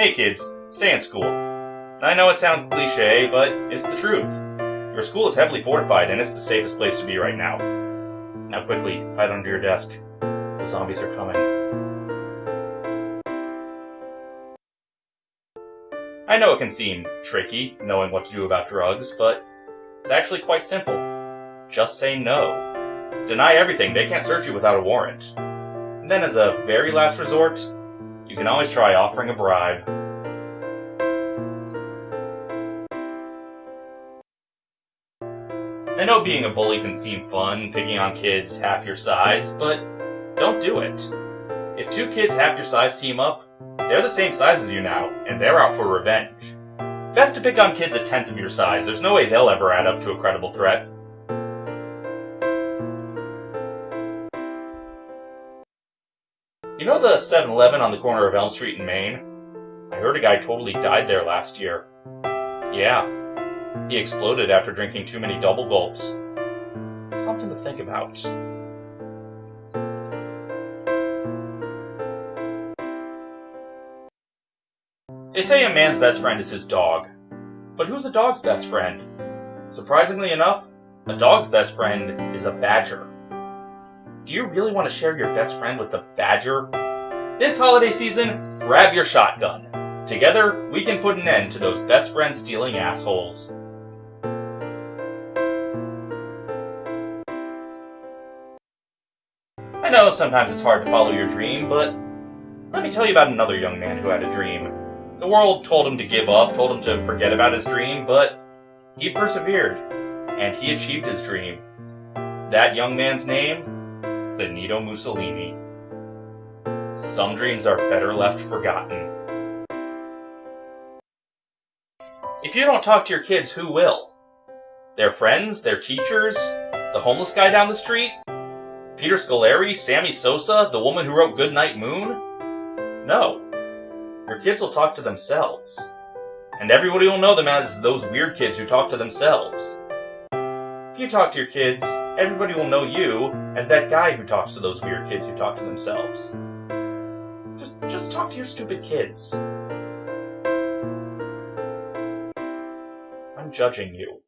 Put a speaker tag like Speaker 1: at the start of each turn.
Speaker 1: Hey kids, stay in school. I know it sounds cliche, but it's the truth. Your school is heavily fortified and it's the safest place to be right now. Now quickly, hide under your desk. The zombies are coming. I know it can seem tricky, knowing what to do about drugs, but it's actually quite simple. Just say no. Deny everything, they can't search you without a warrant. And then as a very last resort, you can always try offering a bribe. I know being a bully can seem fun, picking on kids half your size, but don't do it. If two kids half your size team up, they're the same size as you now, and they're out for revenge. Best to pick on kids a tenth of your size, there's no way they'll ever add up to a credible threat. You know the 7-Eleven on the corner of Elm Street in Maine? I heard a guy totally died there last year. Yeah, he exploded after drinking too many double gulps. Something to think about. They say a man's best friend is his dog. But who's a dog's best friend? Surprisingly enough, a dog's best friend is a badger. Do you really want to share your best friend with a badger? This holiday season, grab your shotgun. Together, we can put an end to those best friend stealing assholes. I know sometimes it's hard to follow your dream, but let me tell you about another young man who had a dream. The world told him to give up, told him to forget about his dream, but he persevered, and he achieved his dream. That young man's name Benito Mussolini. Some dreams are better left forgotten. If you don't talk to your kids, who will? Their friends? Their teachers? The homeless guy down the street? Peter Scolari? Sammy Sosa? The woman who wrote Goodnight Moon? No. Your kids will talk to themselves. And everybody will know them as those weird kids who talk to themselves. If you talk to your kids, everybody will know you as that guy who talks to those weird kids who talk to themselves. Just, just talk to your stupid kids. I'm judging you.